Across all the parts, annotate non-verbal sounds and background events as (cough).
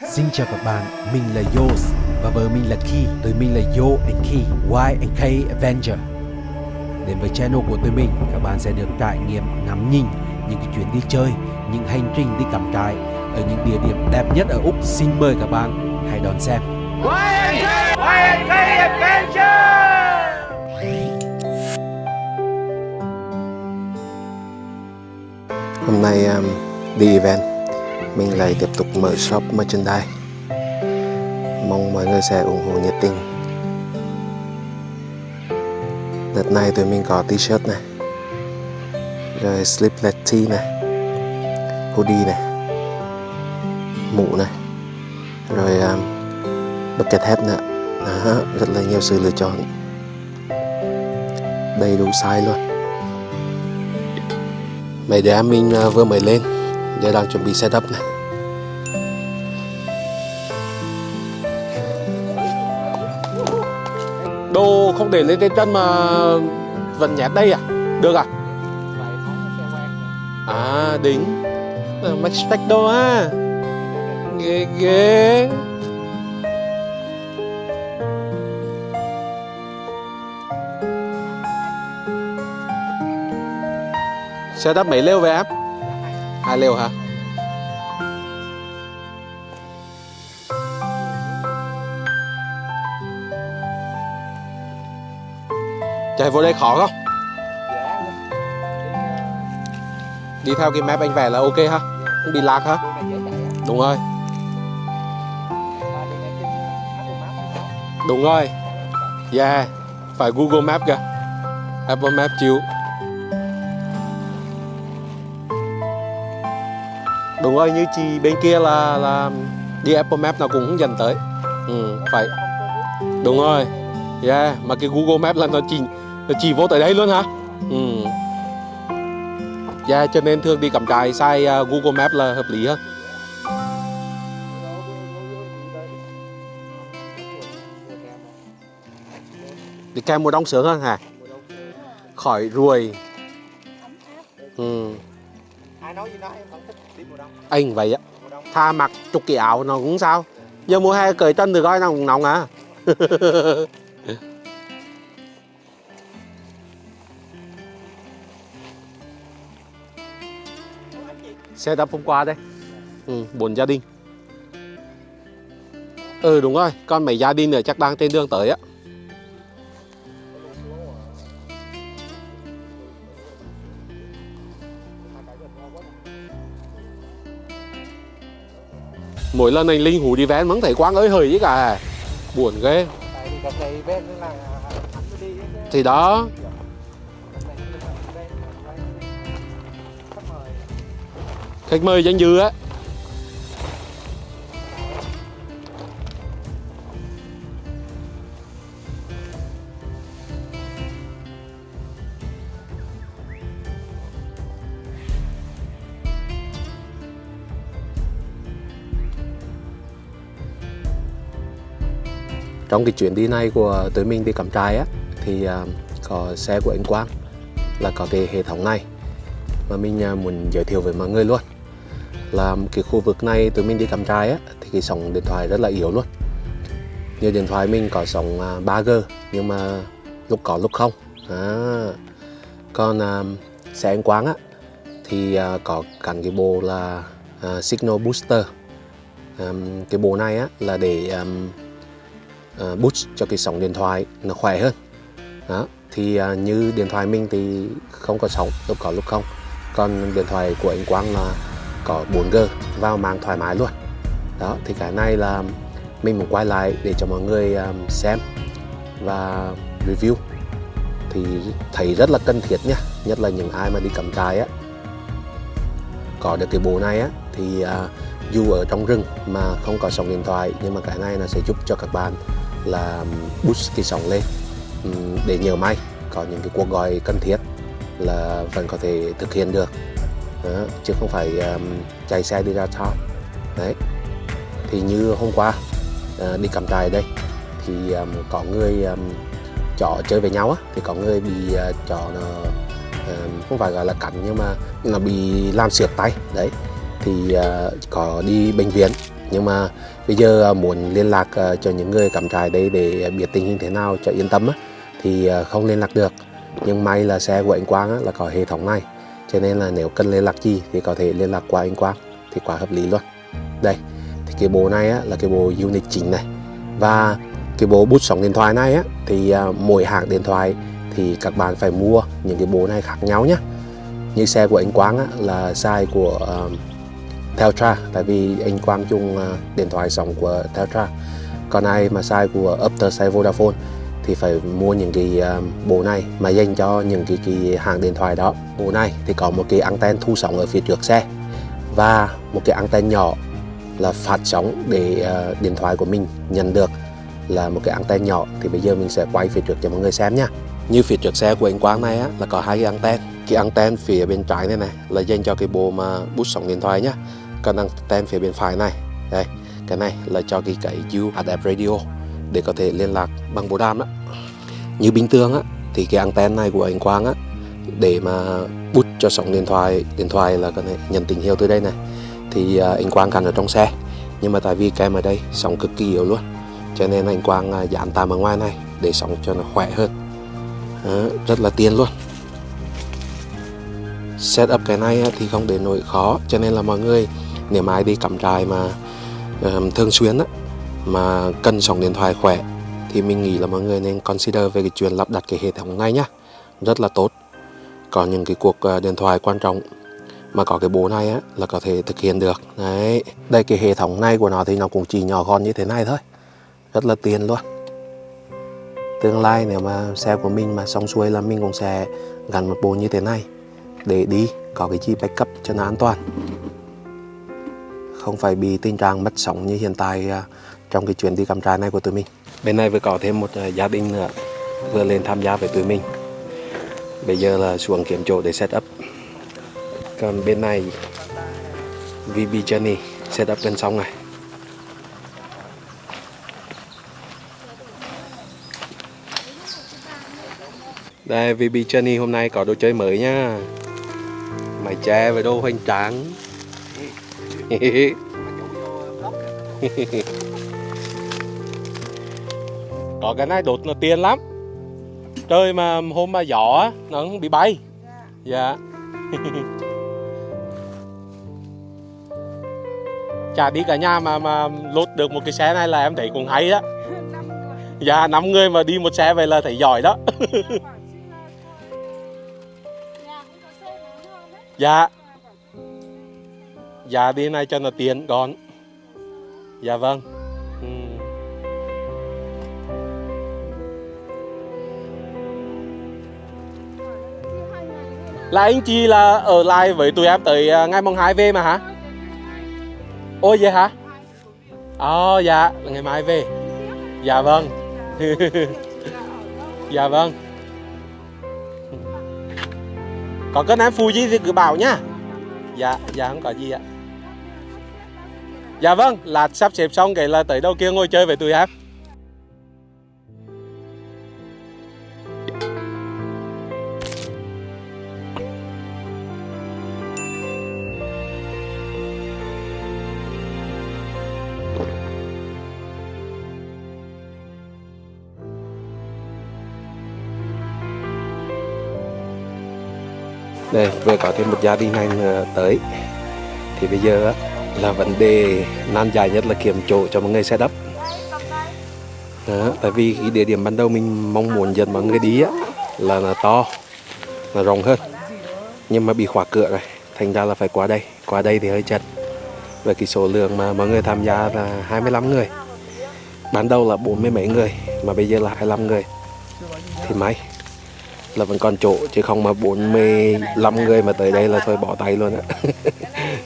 Xin chào các bạn, mình là Yos và vợ mình là Key. Tụi mình là Yo and Key, Y and K Avenger. Đến với channel của tụi mình, các bạn sẽ được trải nghiệm ngắm nhìn những cái chuyến đi chơi, những hành trình đi cắm trại ở những địa điểm đẹp nhất ở Úc. Xin mời các bạn hãy đón xem. Hôm nay um, đi event mình lại tiếp tục mở shop merchandise. Mong mọi người sẽ ủng hộ nhiệt tình. Đợt này tụi mình có t-shirt này Rồi sleepless tee này Hoodie này Mũ này Rồi um, bucket hat nữa. Đó, (laughs) Rất là nhiều sự lựa chọn. Đầy đủ size luôn. Mấy đứa mình uh, vừa mới lên. Giờ đang chuẩn bị setup này Đồ không để lên trên chân mà vẫn nhét đây à? Được à? À đính Max Spector á Ghê ghê Setup mấy lêu về em? Hai lêu hả? Chạy vô đây khó không? Đi theo cái map anh vẽ là ok ha? Không bị lạc hả? Đúng rồi. Đúng rồi. Yeah. Phải Google Map kìa. Apple Map chịu Đúng rồi như chị bên kia là là đi Apple Map nào cũng hướng dẫn tới. Ừ, phải. Đúng rồi. Yeah Mà cái Google Map là nó chỉnh nó chỉ vô tới đây luôn hả? Ừ. Yeah cho nên thường đi cắm trại xài uh, Google Map là hợp lý hơn. Đi kèm mùa đông sướng hơn hả? Khỏi ruồi. Ừ. ai nói gì nói em vẫn thích đi mùa đông Anh vậy á Tha mặc chục cái áo nó cũng sao? Giờ mùa hè cởi chân từ coi nó cũng nóng à (laughs) Xe đập hôm qua đây. Ừ, Bốn gia đình. Ừ đúng rồi Còn mấy gia đình nữa chắc đang trên đường tới á. Mỗi lần anh Linh hú đi ven vẫn thấy quang ơi hời chứ cả. Buồn ghê. Tại vì Khách mời danh dự á. Trong cái chuyến đi này của tụi mình đi cắm trại á, Thì à, có xe của anh Quang Là có cái hệ thống này Mà mình à, muốn giới thiệu với mọi người luôn. Là cái khu vực này tụi mình đi cắm trại á Thì cái sóng điện thoại rất là yếu luôn. Như điện thoại mình có sóng à, 3G Nhưng mà lúc có lúc không. À. Còn à, xe anh Quang á Thì à, có gắn cái bộ là à, Signal Booster. À, Cái bộ này á là để à, uh, boost cho cái sóng điện thoại nó khỏe hơn. Đó thì uh, như điện thoại mình thì không có sóng lúc có lúc không. Còn điện thoại của anh Quang là có 4G vào mạng thoải mái luôn. Đó thì cái này là mình muốn quay lại để cho mọi người um, xem và review. Thì thấy rất là cần thiết nha nhất là những ai mà đi cắm trại á. Có được cái bộ này á thì à, dù ở trong rừng mà không có sóng điện thoại nhưng mà cái này nó sẽ giúp cho các bạn là um, boost cái sóng lên um, để nhờ may có những cái cuộc gọi cần thiết là vẫn có thể thực hiện được đó, chứ không phải um, chạy xe đi ra xa đấy. Thì như hôm qua uh, đi cắm trại đây thì um, có người um, chó chơi với nhau á thì có người bị ờ, uh, chó nó uh, không phải gọi là cắn nhưng mà nó bị làm xước tay. Đấy. Thì uh, có đi bệnh viện nhưng mà bây giờ uh, muốn liên lạc uh, cho những người cắm trại đây để biết tình hình thế nào cho yên tâm á, thì uh, không liên lạc được. Nhưng may là xe của anh Quang á, là có hệ thống này cho nên là nếu cần liên lạc gì thì có thể liên lạc qua anh Quang thì quá hợp lý luôn. Đây thì cái bộ này á, là cái bộ unit chính này. Và cái bộ bút sóng điện thoại này á, thì à, mỗi hãng điện thoại thì các bạn phải mua những cái bộ này khác nhau nhé như xe của anh Quang á, là size của uh, Teltra tại vì anh Quang dùng uh, điện thoại sóng của Teltra. Còn ai mà size của Upter size Vodafone thì phải mua những cái à, bộ này mà dành cho những cái, cái hàng điện thoại đó. Bộ này thì có một cái anten thu sóng ở phía trước xe và một cái anten nhỏ là phát sóng để uh, điện thoại của mình nhận được là một cái anten nhỏ. Thì bây giờ mình sẽ quay phía trước cho mọi người xem nha. Như phía trước xe của anh Quang này á, là có hai cái anten. Cái anten phía bên trái này này là dành cho cái bộ mà bút sóng điện thoại nhá. Còn anten phía bên phải này đây cái này là cho cái cái UHF radio để có thể liên lạc bằng bộ đàm đó như bình thường á thì cái anten này của anh Quang á để mà bút cho sóng điện thoại điện thoại là có thể nhận tín hiệu từ đây này. Thì à, anh Quang cắm ở trong xe nhưng mà tại vì kem ở đây sóng cực kỳ yếu luôn. Cho nên anh Quang à, dán tạm ở ngoài này để sóng cho nó khỏe hơn. Đó, rất là tiên luôn. Setup cái này thì không để nổi khó. Cho nên là mọi người nếu mà ai đi cắm trại mà um, thường xuyên á, mà cần sóng điện thoại khỏe, thì mình nghĩ là mọi người nên consider về cái chuyện lắp đặt cái hệ thống này nhá. Rất là tốt. Có những cái cuộc ờ, điện thoại quan trọng mà có cái bộ này á, là có thể thực hiện được. Đấy, đây cái hệ thống này của nó thì nó cũng chỉ nhỏ gọn như thế này thôi. Rất là tiền luôn. Tương lai nếu mà xe của mình mà xong xuôi là mình cũng sẽ gắn một bộ như thế này để đi, có cái chi backup cho nó an toàn. Không phải bị tình trạng mất sóng như hiện tại à, trong cái chuyến đi cắm trại này của tụi mình. Bên này vừa có thêm một à, gia đình nữa vừa lên tham gia với tụi mình. Bây giờ là xuống kiếm chỗ để set up. Còn bên này VB Journey set up bên xong này. Đây VB Journey hôm nay có đồ chơi mới nha. Mày che với đồ hoành tráng (laughs) có cái này đột là tiền lắm. Trời mà hôm mà gió nó không bị bay. Dạ. (laughs) Chả đi cả nhà mà mà lột được một cái xe này là em thấy cũng hay đó (laughs) dạ năm người mà đi một xe vậy là thấy giỏi đó. (laughs) Dạ. Dạ đi này cho nó tiền gọn. Dạ vâng. Ừ. là anh chị là ở lại với tụi em tới à, ngày mùng 2 về mà hả? Ôi, vậy hả? Ồ dạ là ngày mai về. Dạ vâng. (laughs) Dạ vâng. Có cần em phụ gì thì cứ bảo nhá. Dạ dạ không có gì ạ. Dạ vâng là sắp xếp xong cái là tới đâu kia ngồi chơi với tụi em. Đây vừa có thêm một gia đình anh ờ, tới. Thì bây giờ là vấn đề nan dài nhất là kiếm chỗ cho mọi người setup đó, tại vì cái địa điểm ban đầu mình mong muốn dẫn mọi người đi á, là là to là rộng hơn. Nhưng mà bị khóa cửa rồi thành ra là phải qua đây. Qua đây thì hơi chật. Về cái số lượng mà mọi người tham gia là 25 người. Ban đầu là bốn mươi mấy người mà bây giờ là 25 người. Thì may là vẫn còn chỗ chứ không mà 45 người mà tới đây là thôi bỏ tay luôn á. (laughs)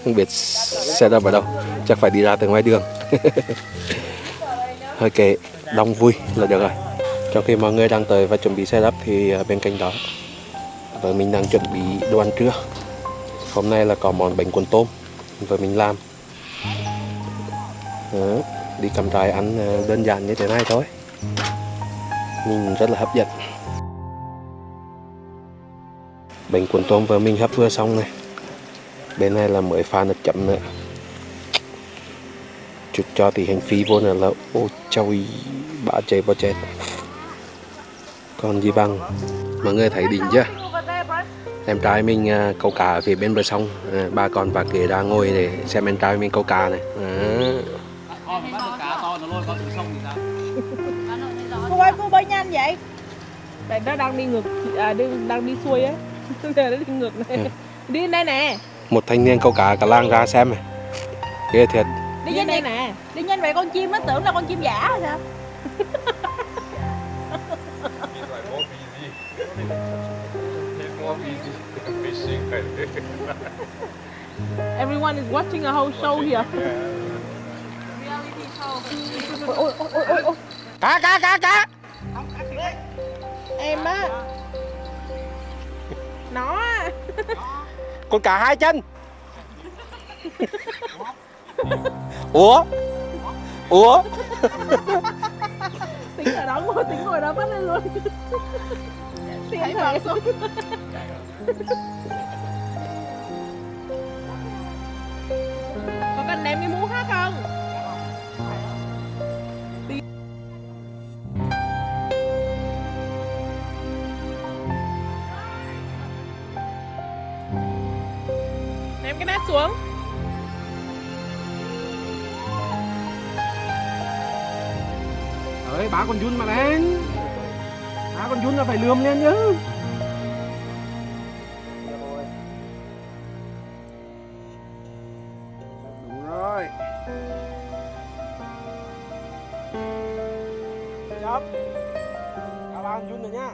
Không biết xe ra ở đâu chắc phải đi ra từ ngoài đường. (laughs) Hơi kệ đông vui là được rồi. Trong khi mọi người đang tới và chuẩn bị xe đắp thì à, bên cạnh đó vợ mình đang chuẩn bị đồ ăn trưa. Hôm nay là có món bánh cuốn tôm vợ mình làm. Đó, đi cầm trại ăn à, đơn giản như thế này thôi. Nhìn rất là hấp dẫn bánh cuốn tôm vợ mình hấp vừa xong này. Bên này là mới pha nước chấm nữa. Chút cho thì hành phí vô này là ô trời bả chạy bò chết. Còn gì bằng? Mọi người thấy đỉnh chưa? Em trai mình à, câu cá ở phía bên bờ sông. À, ba con và kế ra ngồi để xem em trai mình câu cá này. À. cô ơi cô bơi nhanh vậy? Tại nó đang đi ngược à, đang, đang đi xuôi á Nên nó đi ngược này Ừ. đi đây nè. Một thanh niên câu cá cả làng ra xem này. Ghê thiệt. Đi nhanh đây nè. đi nhanh vậy con chim nó tưởng là con chim giả hay sao? (laughs) Everyone is watching a whole show here. Ôi, ôi, ôi, ôi, ôi. cá cá cá cá. Em á. Nó (laughs) con cá hai chân. Ủa? Ủa? Tính ở đó ngồi tính ngồi đó bắt lên luôn. (laughs) Tính thầy (laughs) có cần đem cái mũ xuống. Đấy, bá con Jun mà lên. Bá con Jun là phải lườm lên chứ. Đúng rồi. Chấp Chào bá con Jun rồi nhá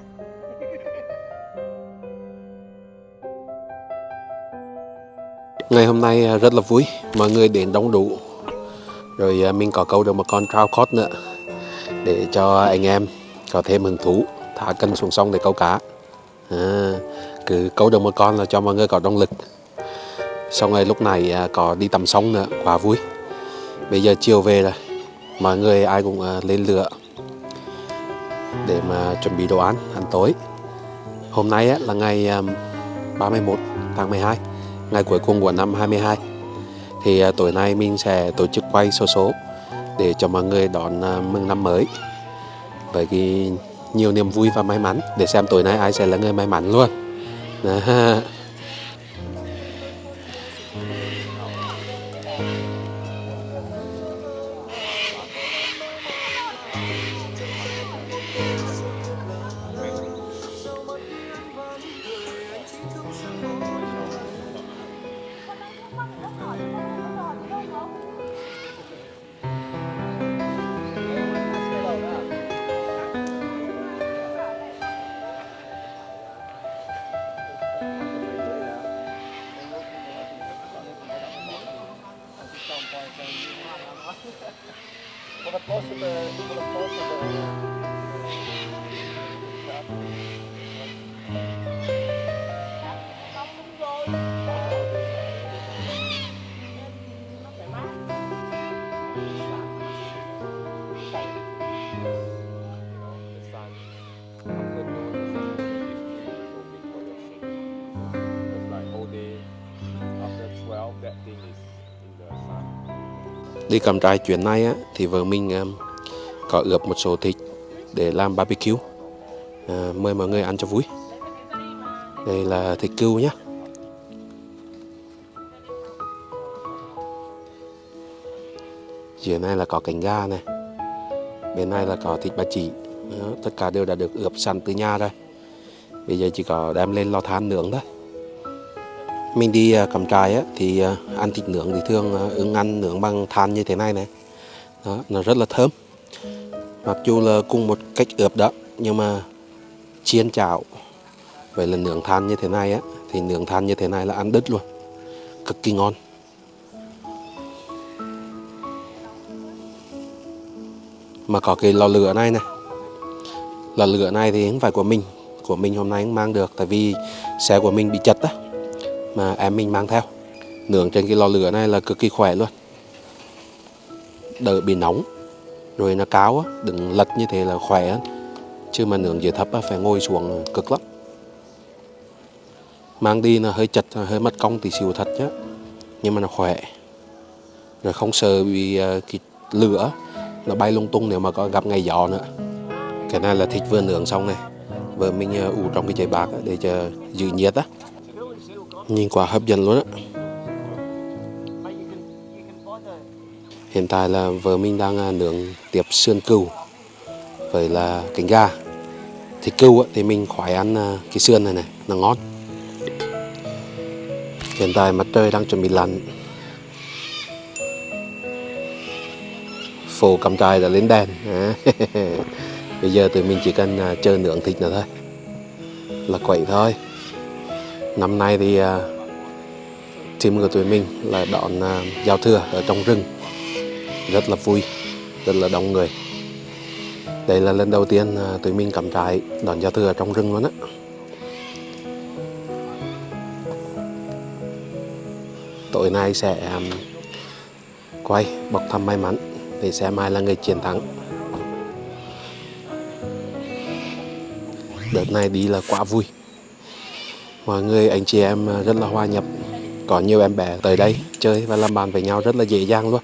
ngày hôm nay à, rất là vui. Mọi người đến đông đủ. Rồi à, mình có câu được một con trout cod nữa để cho anh em có thêm hứng thú thả cân xuống sông để câu cá. À, cứ câu được một con là cho mọi người có động lực. Xong rồi lúc này à, có đi tắm sông nữa quá vui. Bây giờ chiều về rồi mọi người ai cũng lên lửa để mà chuẩn bị đồ ăn ăn tối. Hôm nay là ngày 31 tháng 12 ngày cuối cùng của năm 22 thì à, tối nay mình sẽ tổ chức quay số số để cho mọi người đón à, mừng năm mới. Với cái nhiều niềm vui và may mắn. Để xem tối nay ai sẽ là người may mắn luôn. (laughs) Đó. estava próximo da... Próximo da... đi cầm trại chuyến này á, thì vợ mình um, có ướp một số thịt để làm barbecue. À, mời mọi người ăn cho vui. Đây là thịt cừu nhé dưới này là có cánh gà này bên này là có thịt ba chỉ Đó, tất cả đều đã được ướp sẵn từ nhà rồi. Bây giờ chỉ có đem lên lò than nướng thôi mình đi à, cắm trại á, thì à, ăn thịt nướng thì thường à, ưng ăn nướng bằng than như thế này này. Đó, nó rất là thơm. Mặc dù là cùng một cách ướp đó nhưng mà chiên chảo vậy là nướng than như thế này á thì nướng than như thế này là ăn đứt luôn. Cực kỳ ngon. Mà có cái lò lửa này này lò lửa này thì không phải của mình của mình hôm nay cũng mang được tại vì xe của mình bị chật á mà em mình mang theo. Nướng trên cái lò lửa này là cực kỳ khỏe luôn. Đỡ bị nóng, rồi nó cao á đừng lật như thế là khỏe hơn. Chứ mà nướng dưới thấp á, phải ngồi xuống cực lắm. Mang đi là hơi chật, hơi mất công tí xíu thật nhá. Nhưng mà nó khỏe. Rồi không sợ bị à, cái lửa, nó bay lung tung nếu mà có gặp ngày gió nữa. Cái này là thịt vừa nướng xong này. Vừa mình à, ủ trong cái chai bạc để cho giữ nhiệt á nhìn quá hấp dẫn luôn á. Hiện tại là vợ mình đang à, nướng tiếp sườn cừu với là cánh gà. Thịt cừu á, thì mình khoái ăn à, cái sườn này này nó ngon hiện tại mặt trời đang chuẩn bị lặn. Phố cắm trại đã lên đèn. À, (laughs) bây giờ tụi mình chỉ cần à, chờ nướng thịt nữa thôi. Là quậy thôi năm nay thì à, team của tụi mình là đón à, giao thừa ở trong rừng. Rất là vui, rất là đông người. Đây là lần đầu tiên à, tụi mình cắm trại đón giao thừa ở trong rừng luôn á. Tối nay sẽ quay, bọc thăm may mắn để xem ai là người chiến thắng. Đợt này đi là quá vui mọi người, anh chị em à, rất là hòa nhập. Có nhiều em bé tới đây chơi và làm bạn với nhau rất là dễ dàng luôn.